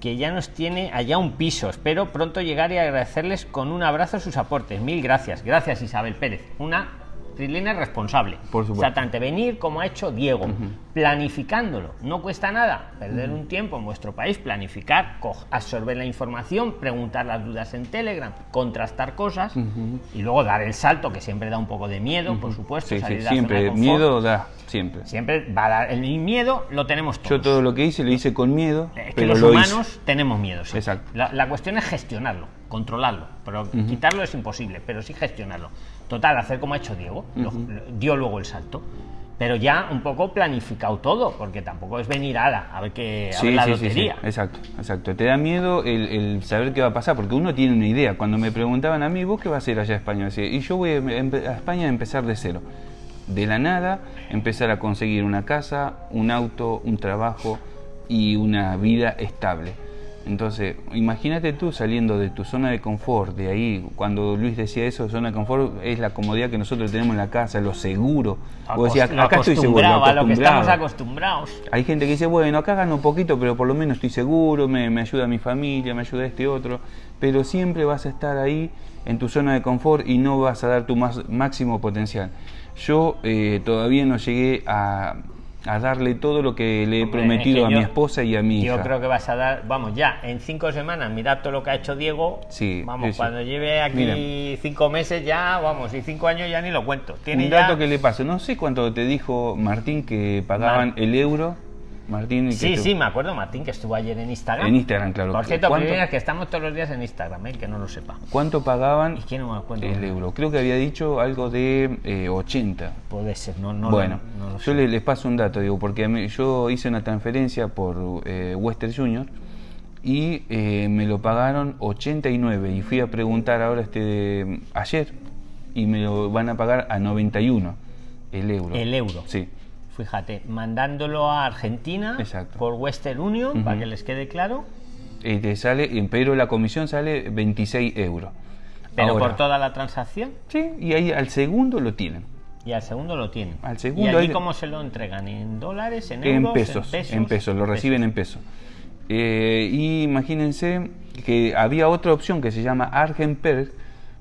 que ya nos tiene allá un piso. Espero pronto llegar y agradecerles con un abrazo sus aportes. Mil gracias. Gracias Isabel Pérez. Una freeliner responsable. Por supuesto. Exactamente, venir como ha hecho Diego, planificándolo. No cuesta nada perder un tiempo en vuestro país, planificar, absorber la información, preguntar las dudas en Telegram, contrastar cosas y luego dar el salto, que siempre da un poco de miedo, por supuesto. Sí, sí, salir de la zona de siempre. Miedo da, siempre. Siempre va a dar. El miedo lo tenemos todos. Yo todo lo que hice lo hice con miedo, Es que pero los lo humanos hice. tenemos miedo. sí. Exacto. La, la cuestión es gestionarlo, controlarlo. Pero quitarlo es imposible, pero sí gestionarlo. Total, hacer como ha hecho Diego, lo- lo- dio luego el salto. Pero ya un poco planificado todo, porque tampoco es venir a la, a ver qué Sí, la sí, sí, sí, lotería. exacto, exacto. Te da miedo el, el saber qué va a pasar, porque uno tiene una idea. Cuando me preguntaban a mí, ¿vos qué vas a hacer allá a España? Decía, y yo voy a, empe- a España a empezar de cero. De la nada, empezar a conseguir una casa, un auto, un trabajo y una vida estable. Entonces, imagínate tú saliendo de tu zona de confort, de ahí, cuando Luis decía eso, zona de confort es la comodidad que nosotros tenemos en la casa, lo seguro. Decías, Lo acá estoy seguro, a lo que estamos acostumbrado. acostumbrados. Hay gente que dice, bueno, acá gano un poquito, pero por lo menos estoy seguro, me, me ayuda mi familia, me ayuda este otro. Pero siempre vas a estar ahí en tu zona de confort y no vas a dar tu más, máximo potencial. Yo eh, todavía no llegué a, a darle todo lo que le he Hombre, prometido es que a yo- mi esposa y a mi hija. Yo creo que vas a dar, vamos, ya, en cinco semanas, mirad todo lo que ha hecho Diego. Sí, Vamos, cuando lleve aquí Mira. cinco meses ya, vamos, y cinco años ya ni lo cuento. Tiene Un ya- dato que le paso, no sé cuánto te dijo Martín que pagaban Mar- el euro. Martín, que Sí, tú- sí, me acuerdo, Martín, que estuvo ayer en Instagram. En Instagram, claro. Por cierto, ¿Cuánto- que estamos todos los días en Instagram, ¿eh? que no lo sepa. ¿Cuánto pagaban Es que no me acuerdo. el euro? Creo que había dicho algo de eh, 80. Puede ser, no, no bueno, lo, no lo yo les paso un dato, digo, porque a mí- yo hice una transferencia por eh, Western Junior y eh, me lo pagaron 89 y fui a preguntar ahora este ayer y me lo van a pagar a 91 el euro. El euro. Sí. Fíjate, mandándolo a Argentina Exacto. por Western Union, para que les quede claro, Eh, te sale, pero la comisión sale 26 euros. pero Ahora, por toda la transacción. Sí, y ahí al segundo lo tienen. Y al segundo lo tienen. Al segundo ¿Y allí hay- cómo se lo entregan? ¿En dólares? ¿En En euros? pesos, en pesos, lo reciben en pesos. Eh, y imagínense que había otra opción que se llama Argenper,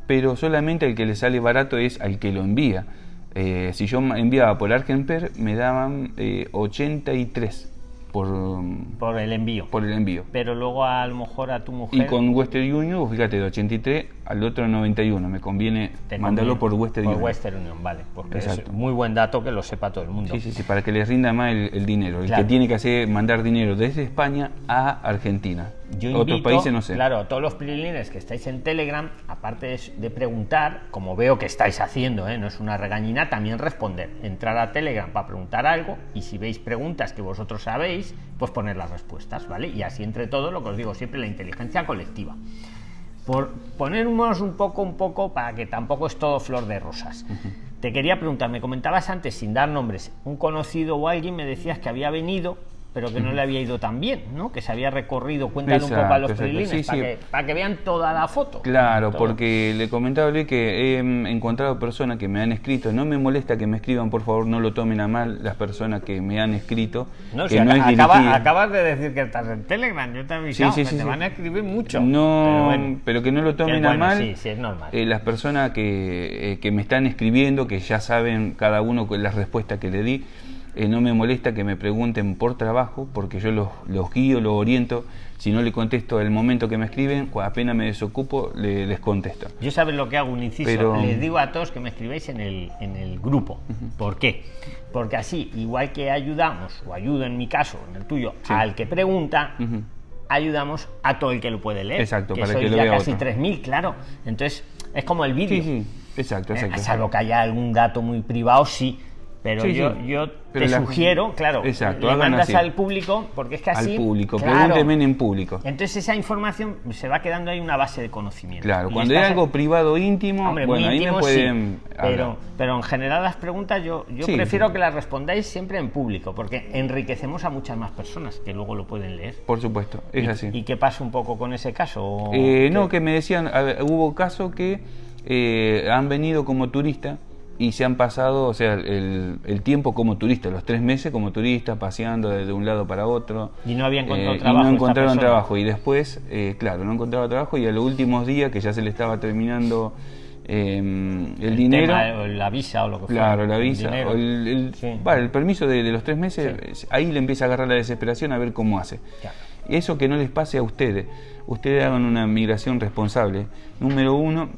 pero solamente el que le sale barato es al que lo envía. Eh, si yo enviaba por Argenper, me daban eh, 83 por, Por el envío. por el envío. Pero luego a lo mejor a tu mujer... Y con Western Union, fíjate, de 83 al otro 91. Me conviene te mandarlo conviene. por Western Por Union. Western Union, vale. Porque es Exacto. muy buen dato que lo sepa todo el mundo. Sí, sí, sí, para que les rinda más el, el dinero. El que tiene que hacer mandar dinero desde España a Argentina. Yo Otros invito, países no sé. claro, a todos los prilines que estáis en Telegram, aparte de, de preguntar, como veo que estáis haciendo, ¿eh? no es una regañina, también responder. Entrar a Telegram para preguntar algo y si veis preguntas que vosotros sabéis, pues poner las respuestas, ¿vale? Y así entre todos, lo que os digo siempre, la inteligencia colectiva. Por ponernos un poco, un poco, para que tampoco es todo flor de rosas. Te quería preguntar, me comentabas antes, sin dar nombres, un conocido o alguien me decías que había venido, pero que no le había ido tan bien, ¿no? Que se había recorrido, cuéntale un poco a los Sí, para, sí. Que, para que vean toda la foto. Claro, Todo. porque le comentaba a Luis que he mm, encontrado personas que me han escrito. No me molesta que me escriban, por favor, no lo tomen a mal las personas que me han escrito. No, que si no es acaba- acabas de decir que estás en Telegram, yo te avisado, Sí, sí, que sí, te van a escribir mucho. No, pero pero, bueno. que no lo tomen Que a bueno, mal. sí, sí, es normal. eh, las personas que, eh, que me están escribiendo, que ya saben cada uno las respuestas que le di, eh, no me molesta que me pregunten por trabajo, porque yo los, los guío, los oriento. Si no le contesto al momento que me escriben, apenas me desocupo, le- les contesto. Yo sabes lo que hago, un inciso. Pero- Les digo a todos que me escribáis en el, en el grupo. ¿Por qué? Porque así, igual que ayudamos, o ayudo en mi caso, en el tuyo, Sí. al que pregunta, ayudamos a todo el que lo puede leer. Exacto, que para sois que lo ya vea casi otro. 3.000, claro. Entonces, es como el vídeo. Sí, sí, exacto, Eh, exacto. salvo que haya algún dato muy privado, sí. Pero Sí, yo, sí. yo Pero te la- sugiero, claro, Exacto, le mandas así. al público, porque es que así... Al público, claro. pregúntenme en público. Entonces esa información se va quedando ahí una base de conocimiento. Claro, Y cuando es estás- algo privado íntimo, Hombre, bueno, ahí me pueden sí, pero, pero en general las preguntas yo, prefiero que las respondáis siempre en público, porque enriquecemos a muchas más personas que luego lo pueden leer. Por supuesto, es ¿Y- así. ¿Y qué pasa un poco con ese caso? ¿O Eh, no, que me decían, ver, hubo casos que eh, han venido como turista y se han pasado, o sea, el, el tiempo como turista, los tres meses como turista, paseando de, de un lado para otro. Y no había encontrado Eh, trabajo Y no encontraron trabajo. Y después, eh, claro, no encontraba trabajo y a los últimos días, que ya se le estaba terminando eh, el, dinero. tema, o la visa o lo que fuera, Claro, la visa, o el, Sí. permiso de, de los tres meses, eh, ahí le empieza a agarrar la desesperación a ver cómo hace. Claro. Eso que no les pase a ustedes. Ustedes hagan una migración responsable. Número uno,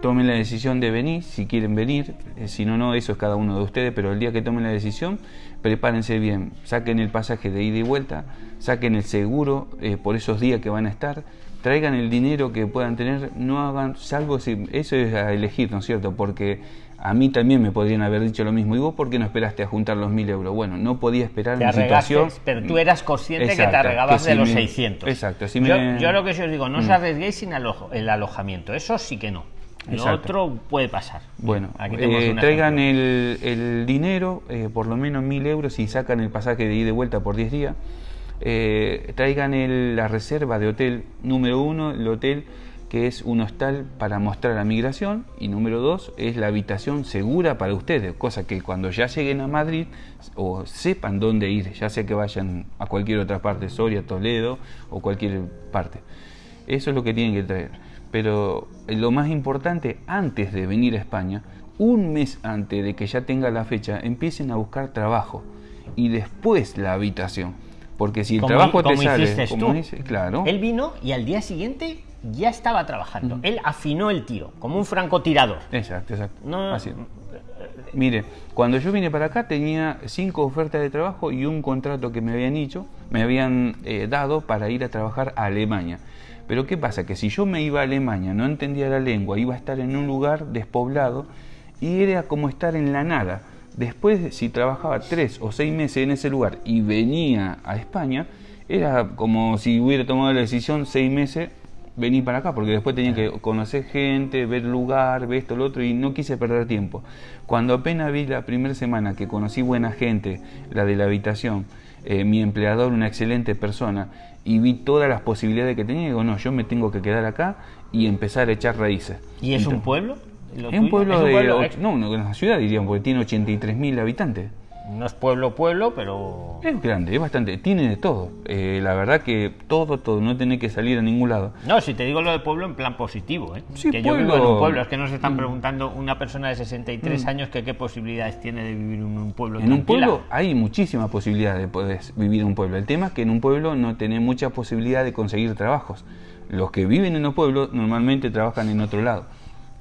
tomen la decisión de venir, si quieren venir. Eh, si no, no, eso es cada uno de ustedes. Pero el día que tomen la decisión, prepárense bien. Saquen el pasaje de ida y vuelta, saquen el seguro eh, por esos días que van a estar. Traigan el dinero que puedan tener, no hagan, salvo si eso es a elegir, ¿no es cierto? Porque a mí también me podrían haber dicho lo mismo. ¿Y vos por qué no esperaste a juntar los mil euros? Bueno, no podía esperar Te arregaste, situación. pero tú eras consciente que te arregabas que de los me- 600. Exacto, si yo, me- yo lo que sí os digo, no os Mm. arriesguéis sin alojo- el alojamiento, eso sí que no. Lo Exacto. otro puede pasar. Bueno, Aquí eh, traigan el, el dinero, eh, por lo menos mil euros, y sacan el pasaje de ida y de vuelta por 10 días. Eh, traigan el- la reserva de hotel, número uno, el hotel que es un hostal para mostrar la migración, y número dos, es la habitación segura para ustedes, cosa que cuando ya lleguen a Madrid o sepan dónde ir, ya sea que vayan a cualquier otra parte, Soria, Toledo o cualquier parte. Eso es lo que tienen que traer. Pero eh, lo más importante, antes de venir a España, un mes antes de que ya tenga la fecha, empiecen a buscar trabajo. y después la habitación. Porque si el Como- trabajo te sale, como dice, claro, Él vino y al día siguiente ya estaba trabajando. Él afinó el tiro, como un francotirador. exacto, exacto. No- Así. Mire, cuando yo vine para acá tenía cinco ofertas de trabajo y un contrato que me habían hecho, me habían eh, dado para ir a trabajar a Alemania. Pero ¿qué pasa? Que si yo me iba a Alemania, no entendía la lengua, iba a estar en un lugar despoblado y era como estar en la nada. Después, si trabajaba tres o seis meses en ese lugar y venía a España, era como si hubiera tomado la decisión seis meses venir para acá, porque después tenía que conocer gente, ver lugar, ver esto, lo otro, y no quise perder tiempo. Cuando apenas vi la primera semana que conocí buena gente, la de la habitación, eh, mi empleador, una excelente persona, y vi todas las posibilidades que tenía, digo, no, yo me tengo que quedar acá y empezar a echar raíces. ¿Y es un pueblo? ¿Lo Es un pueblo ¿Es un de... pueblo? no, una ciudad diríamos, porque tiene 83.000 habitantes. No es pueblo, pueblo, pero. Es grande, es bastante, tiene de todo. Eh, la verdad que todo, todo, no tiene que salir a ningún lado. No, si te digo lo de pueblo en plan positivo, ¿eh? Sí, que yo vivo en pueblo. Mm. un pueblo, es que nos están preguntando una persona de 63 años que qué posibilidades tiene de vivir en un pueblo En un pueblo hay muchísimas posibilidades de poder vivir en un pueblo. El tema es que en un pueblo no tenés mucha posibilidad de conseguir trabajos. Los que viven en un pueblo normalmente trabajan en otro lado.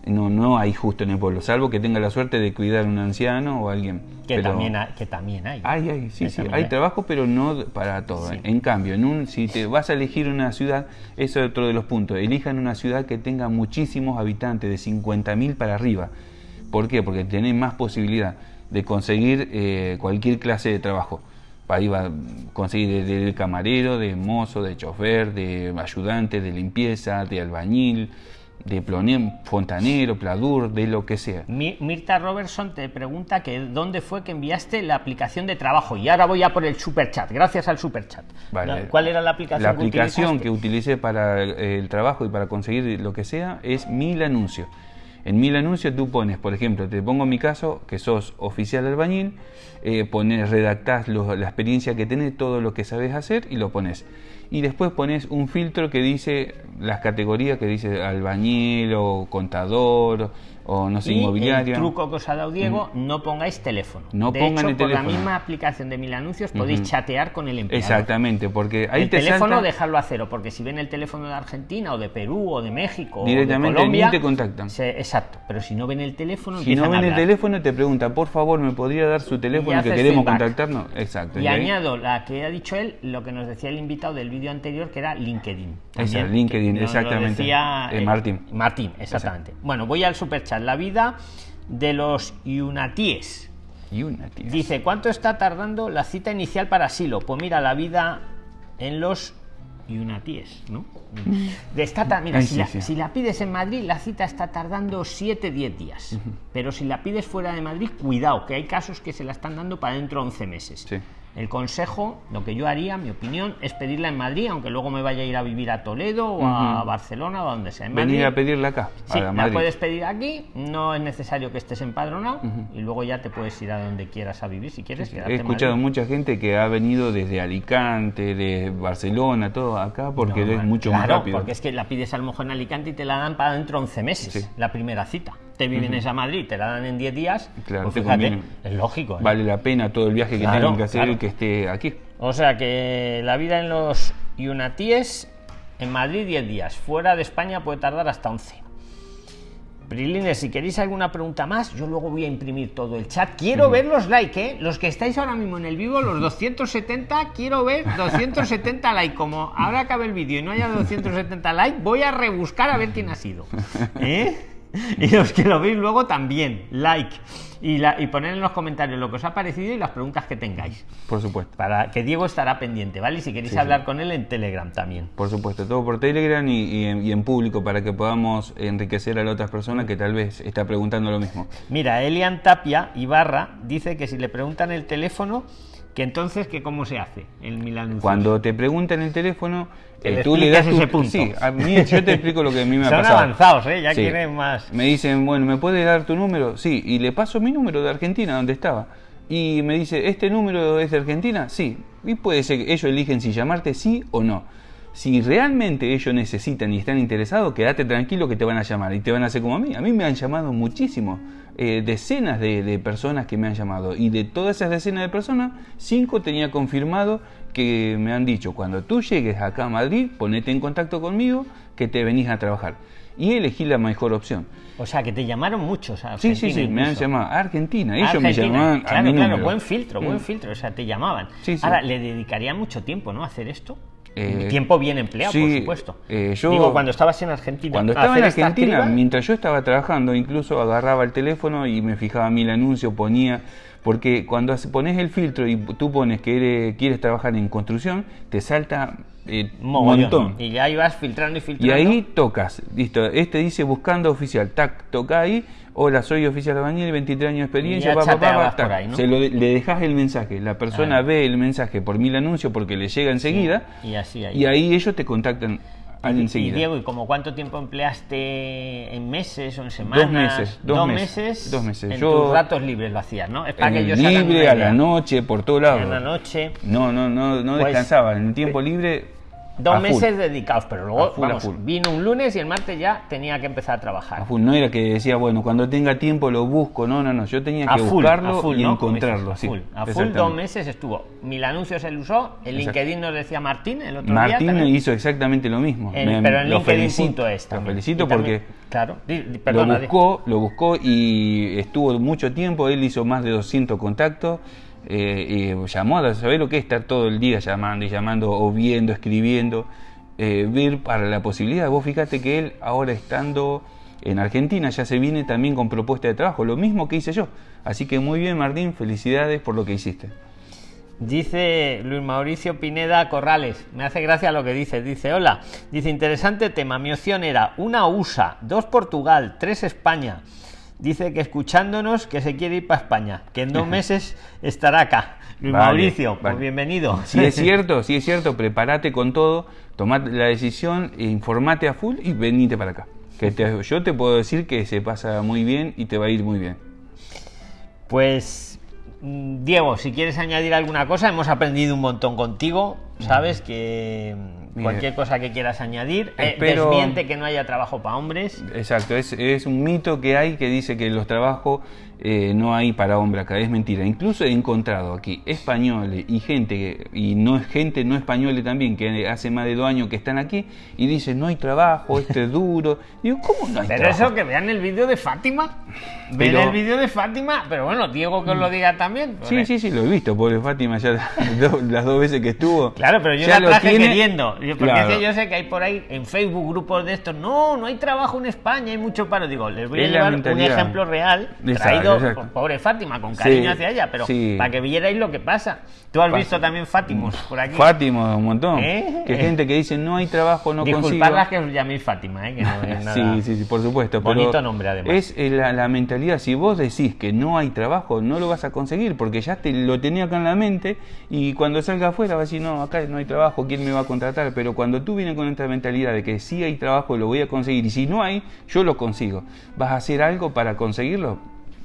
No, no hay justo en el pueblo, salvo que tenga la suerte de cuidar a un anciano o alguien. que, Pero también hay, que también hay. Hay, hay, sí, sí, hay trabajo, pero no para todo. Sí. En cambio, en un, si te vas a elegir una ciudad, eso es otro de los puntos. Elijan una ciudad que tenga muchísimos habitantes, de 50.000 para arriba. ¿Por qué? Porque tenés más posibilidad de conseguir eh, cualquier clase de trabajo. Ahí va a conseguir de, de camarero, de mozo, de chofer, de ayudante, de limpieza, de albañil, de plone- fontanero, pladur, de lo que sea. Mi- Mirta Robertson te pregunta que dónde fue que enviaste la aplicación de trabajo. Y ahora voy a por el superchat, gracias al superchat. Vale. ¿Cuál era la aplicación La aplicación que utilicé para el trabajo y para conseguir lo que sea es Mil Anuncios. En Mil Anuncios tú pones, por ejemplo, te pongo mi caso, que sos oficial albañil, eh, pones, redactás lo- la experiencia que tenés, todo lo que sabes hacer y lo pones. Y después pones un filtro que dice las categorías, que dice albañil o contador o no sé, Y inmobiliaria. el truco que os ha dado Diego, no pongáis teléfono. No de pongan hecho, el por la teléfono. misma aplicación de Mil Anuncios podéis chatear con el empleador. Exactamente, porque ahí el te teléfono salta- dejarlo a cero, porque si ven el teléfono de Argentina o de Perú o de México Directamente o de Colombia, ni te contactan. se- exacto, pero si no ven el teléfono, Si no a ven el teléfono, te preguntan, por favor, ¿me podría dar su teléfono que queremos feedback. contactarnos? Exacto. Y ahí- añado la que ha dicho él, lo que nos decía el invitado del vídeo anterior, que era LinkedIn. También, LinkedIn, nos lo exactamente. decía, Eh, Martín. Martín, exactamente. Bueno, voy al superchat. La vida de los yunatíes. Dice, ¿cuánto está tardando la cita inicial para asilo? Pues mira, la vida en los yunatíes, ¿no? De esta ta- mira, Ay, si, sí, la, sí. si la pides en Madrid, la cita está tardando 7-10 días. Pero si la pides fuera de Madrid, cuidado, que hay casos que se la están dando para dentro de 11 meses. Sí. El consejo, lo que yo haría, mi opinión, es pedirla en Madrid, aunque luego me vaya a ir a vivir a Toledo o a Barcelona o a donde sea. En Venir Madrid- a pedirla acá, Sí, la Madrid. puedes pedir aquí, no es necesario que estés empadronado y luego ya te puedes ir a donde quieras a vivir si quieres. quedarte He escuchado Madrid. mucha gente que ha venido desde Alicante, de Barcelona, todo acá, porque No, es mucho más claro, rápido. porque es que la pides a lo mejor en Alicante y te la dan para dentro de 11 meses, Sí. la primera cita. Te vienes a Madrid, te la dan en 10 días, Claro, pues te fíjate, es lógico. ¿eh? Vale la pena todo el viaje que Claro, tengan que hacer claro. que esté aquí. O sea que la vida en los Yunatíes, en Madrid 10 días, fuera de España puede tardar hasta 11. Prilines, si queréis alguna pregunta más, yo luego voy a imprimir todo el chat. Quiero ver los likes, ¿eh? Los que estáis ahora mismo en el vivo, los 270, quiero ver 270 likes. Como ahora acabe el vídeo y no haya 270 likes, voy a rebuscar a ver quién ha sido. ¿Eh? Y los que lo veis luego también, like. Y, la, y poner en los comentarios lo que os ha parecido y las preguntas que tengáis. Por supuesto. Para que Diego estará pendiente, ¿vale? Y si queréis Sí, hablar sí. con él en Telegram también. Por supuesto, todo por Telegram y, y en, y en público para que podamos enriquecer a la otra persona que tal vez está preguntando lo mismo. Mira, Elian Tapia Ibarra dice que si le preguntan el teléfono, que entonces que cómo se hace el Milan Cuando te preguntan el teléfono, eh, tú le das tu- ese punto. Sí, a mí yo te explico lo que a mí me ha Son pasado. avanzados, ¿eh? Ya Sí. quieren más. Me dicen, bueno, ¿me puedes dar tu número? Sí, y le paso mi número de Argentina, donde estaba. Y me dice, ¿este número es de Argentina? Sí. Y puede ser que ellos eligen si llamarte sí o no. si realmente ellos necesitan y están interesados, quédate tranquilo que te van a llamar y te van a hacer como a mí. A mí me han llamado muchísimo, eh, decenas de, personas que me han llamado y de todas esas decenas de personas, cinco tenía confirmado que me han dicho, cuando tú llegues acá a Madrid, ponete en contacto conmigo que te venís a trabajar. Y elegí la mejor opción. O sea, que te llamaron muchos a Argentina. Sí, sí, sí, me han llamado a Argentina. Ellos me llamaban claro, a mi Claro, buen filtro, buen mm. filtro. O sea, te llamaban. Ahora, le dedicaría mucho tiempo, ¿no? A hacer esto. Eh, tiempo bien empleado, por supuesto. Eh, yo, Digo, cuando estabas en Argentina. Cuando estaba en Argentina, mientras yo estaba trabajando, incluso agarraba el teléfono y me fijaba mil anuncios, ponía. Porque cuando pones el filtro y tú pones que quieres trabajar en construcción, te salta eh, montón. Y ya ibas filtrando y filtrando. Y ahí tocas, listo. Este dice buscando oficial, tac, toca ahí. Hola, soy oficial albañil, 23 años de experiencia, Se lo, le dejas el mensaje, la persona ve el mensaje por mil anuncios porque le llega enseguida y, así, ahí. y ahí ellos te contactan y. Y Diego, ¿y como cuánto tiempo empleaste en meses o en semanas? Dos meses. Dos, meses, Dos meses. En tus ratos libres lo hacías, ¿no? Es para que libre, a la noche, por todo lado. En la noche. No, no, no, no pues, descansaba. En el tiempo libre Dos meses dedicados, pero luego vino un lunes y el martes ya tenía que empezar a trabajar. No era que decía, bueno, cuando tenga tiempo lo busco, no, no, no, yo tenía que buscarlo y encontrarlo. A full, a full dos meses estuvo. Mil anuncios él usó, el LinkedIn nos decía Martín el otro día. Martín hizo exactamente lo mismo. pero en lo felicito esto. Lo felicito porque claro, lo buscó, lo buscó y estuvo mucho tiempo, él hizo más de 200 contactos eh, llamó a saber lo que es estar todo el día llamando y llamando o viendo, escribiendo, eh, ver para la posibilidad. Vos fíjate que él ahora estando en Argentina ya se viene también con propuesta de trabajo, lo mismo que hice yo. Así que muy bien Martín, felicidades por lo que hiciste. Dice Luis Mauricio Pineda Corrales, me hace gracia lo que dice, dice, hola, dice, interesante tema, mi opción era una USA, dos Portugal, tres España, dice que escuchándonos que se quiere ir para España, que en dos meses estará acá. Luis Mauricio, pues bienvenido. Si es cierto, si es cierto, prepárate con todo, tomate la decisión, informate a full y venite para acá. Que yo te puedo decir que se pasa muy bien y te va a ir muy bien. Pues mm, Diego, si quieres añadir alguna cosa, hemos aprendido un montón contigo, sabes que Cualquier cosa que quieras añadir. Eh, desmiente que no haya trabajo para hombres. Exacto, es, es, un mito que hay que dice que los trabajos eh, no hay para hombre acá, es mentira. Incluso he encontrado aquí españoles y gente, y no es gente no españoles también, que hace más de dos años que están aquí y dicen no hay trabajo, esto es duro. Digo, ¿cómo no hay pero eso que vean el vídeo de Fátima, ven el vídeo de Fátima, pero bueno, Diego que os lo diga también. Sí, sí, sí, lo he visto, pobre Fátima, ya las dos veces que estuvo. Claro, pero yo ya la traje queriendo, porque yo sé que hay por ahí en Facebook grupos de estos, no, no hay trabajo en España, hay mucho paro. Digo, les voy a llevar un ejemplo real traído pobre Fátima, con cariño hacia ella, pero para que vierais lo que pasa. Tú has visto también Fátimos por aquí. Fátimos, un montón. ¿Eh? Que gente que dice no hay trabajo, no Disculpadlas que os llaméis Fátima, ¿eh? que no es nada... Sí, sí, sí, por supuesto. Bonito nombre además. Es eh, la, mentalidad, si vos decís que no hay trabajo, no lo vas a conseguir, porque ya te lo tenía acá en la mente y cuando salga afuera va a decir, no, acá no hay trabajo, ¿quién me va a contratar? Pero cuando tú vienes con esta mentalidad de que sí hay trabajo, lo voy a conseguir y si no hay, yo lo consigo. ¿Vas a hacer algo para conseguirlo?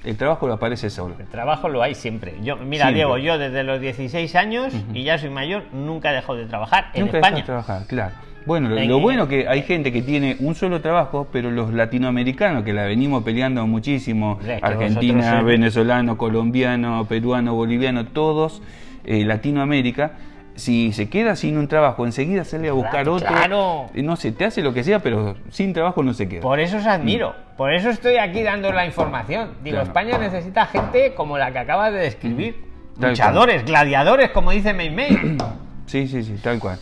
El trabajo lo aparece solo. El trabajo lo hay siempre. Yo, mira, Diego, yo desde los 16 años y ya soy mayor, nunca he dejado de trabajar en nunca España. de trabajar, claro. Bueno, lo, bueno que hay gente que tiene un solo trabajo, pero los latinoamericanos que la venimos peleando muchísimo, Argentina, venezolano, colombiano, peruano, boliviano, todos eh, Latinoamérica, si se queda sin un trabajo, enseguida sale a buscar otro. Claro. No sé, te hace lo que sea, pero sin trabajo no se queda. Por eso os admiro. Mm. Por eso estoy aquí dando la información. Digo, España necesita gente como la que acabas de describir. Luchadores, gladiadores, como dice May May. Sí, sí, sí, tal cual.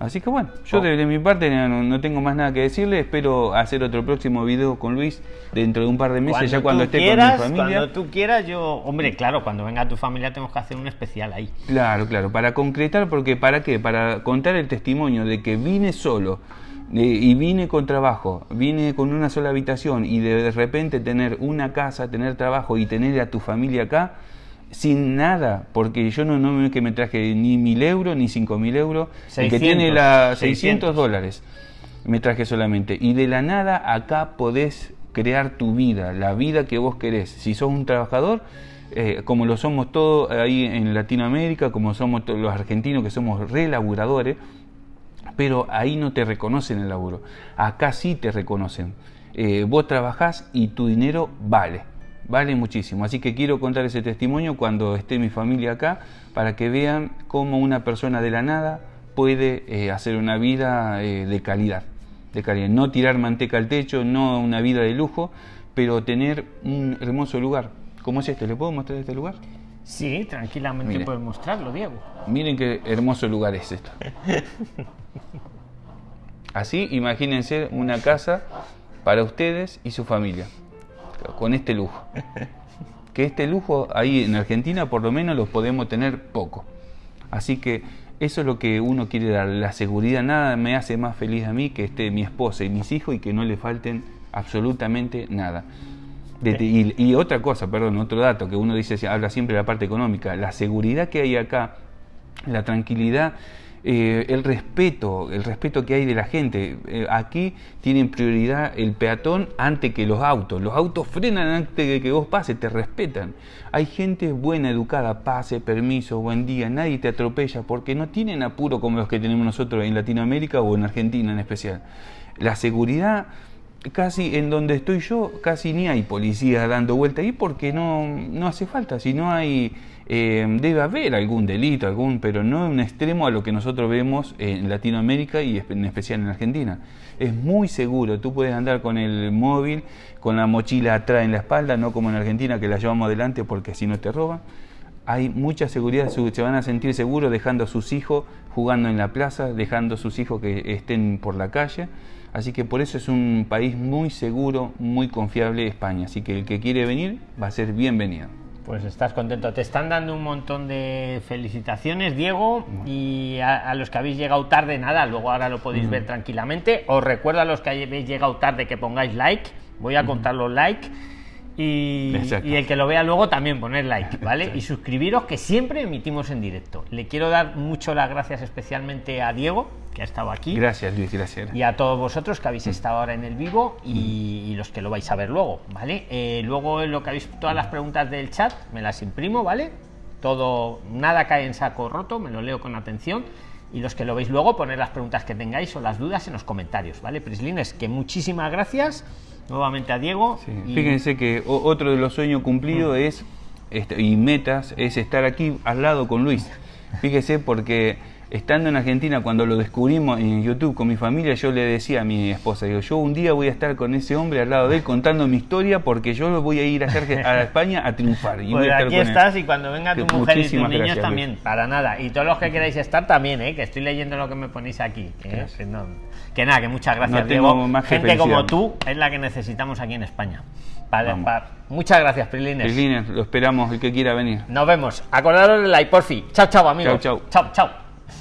Así que bueno, yo oh. de, mi parte no, tengo más nada que decirle. Espero hacer otro próximo video con Luis dentro de un par de meses, ya cuando esté con mi familia. Cuando tú quieras, yo. Hombre, claro, cuando venga tu familia tenemos que hacer un especial ahí. Claro, claro, para concretar, porque ¿para qué? Para contar el testimonio de que vine solo. y vine con trabajo, vine con una sola habitación y de repente tener una casa, tener trabajo y tener a tu familia acá, sin nada, porque yo no, no es que me traje ni mil euros ni cinco mil euros, el que tiene la 600, dólares me traje solamente. Y de la nada acá podés crear tu vida, la vida que vos querés. Si sos un trabajador, eh, como lo somos todos ahí en Latinoamérica, como somos todos los argentinos que somos relaburadores, pero ahí no te reconocen el laburo. Acá sí te reconocen. Eh, vos trabajás y tu dinero vale, vale muchísimo. Así que quiero contar ese testimonio cuando esté mi familia acá, para que vean cómo una persona de la nada puede eh, hacer una vida eh, de calidad, de calidad. No tirar manteca al techo, no una vida de lujo, pero tener un hermoso lugar. ¿Cómo es este? ¿Le puedo mostrar este lugar? Sí, tranquilamente puedes mostrarlo, Diego. Miren qué hermoso lugar es esto. Así, imagínense una casa para ustedes y su familia, con este lujo. Que este lujo ahí en Argentina por lo menos los podemos tener poco. Así que eso es lo que uno quiere dar, la seguridad. Nada me hace más feliz a mí que esté mi esposa y mis hijos y que no le falten absolutamente nada. y, otra cosa, perdón, otro dato que uno dice, habla siempre de la parte económica, la seguridad que hay acá, la tranquilidad eh, el respeto, el respeto que hay de la gente. Eh, aquí tienen prioridad el peatón antes que los autos. Los autos frenan antes de que vos pases, te respetan. Hay gente buena, educada, pase, permiso, buen día, nadie te atropella porque no tienen apuro como los que tenemos nosotros en Latinoamérica o en Argentina en especial. La seguridad casi en donde estoy yo, casi ni hay policía dando vuelta ahí porque no, no hace falta, si no hay eh, debe haber algún delito, algún, pero no en un extremo a lo que nosotros vemos en Latinoamérica y en especial en Argentina. Es muy seguro, tú puedes andar con el móvil, con la mochila atrás en la espalda, no como en Argentina que la llevamos adelante porque si no te roban. Hay mucha seguridad, se van a sentir seguros dejando a sus hijos jugando en la plaza, dejando a sus hijos que estén por la calle. Así que por eso es un país muy seguro, muy confiable España. Así que el que quiere venir va a ser bienvenido. Pues estás contento. Te están dando un montón de felicitaciones, Diego, y a, los que habéis llegado tarde, nada, luego ahora lo podéis ver tranquilamente. Os recuerdo a los que habéis llegado tarde que pongáis like. Voy a contar los like. Y, el que lo vea luego también poner like, ¿vale? Y suscribiros que siempre emitimos en directo. Le quiero dar mucho las gracias especialmente a Diego, que ha estado aquí. Gracias, Luis, gracias. Y a todos vosotros que habéis estado ahora en el vivo y, los que lo vais a ver luego, ¿vale? Eh, luego lo que habéis, todas las preguntas del chat me las imprimo, ¿vale? Todo, nada cae en saco roto, me lo leo con atención. Y los que lo veis luego, poner las preguntas que tengáis o las dudas en los comentarios, ¿vale? Prislines, que muchísimas gracias nuevamente a Diego. Fíjense que otro de los sueños cumplidos mm. es, este, y metas, es estar aquí al lado con Luis. Fíjese porque estando en Argentina, cuando lo descubrimos en YouTube con mi familia, yo le decía a mi esposa, digo, yo un día voy a estar con ese hombre al lado de él contando mi historia porque yo lo voy a ir a, hacer, a España a triunfar. Y pues aquí estás y cuando venga tu mujer y tus niños también, para nada. Y todos los que queráis estar también, ¿eh? que estoy leyendo lo que me ponéis aquí. ¿eh? Que, nada, que muchas gracias, Diego. Gente como tú es la que necesitamos aquí en España. Vale, Muchas gracias, Prilines. Prilines, lo esperamos, el que quiera venir. Nos vemos. Acordaros del like, porfi. Chao, chao, amigos. Chao, chao. Chao, chao.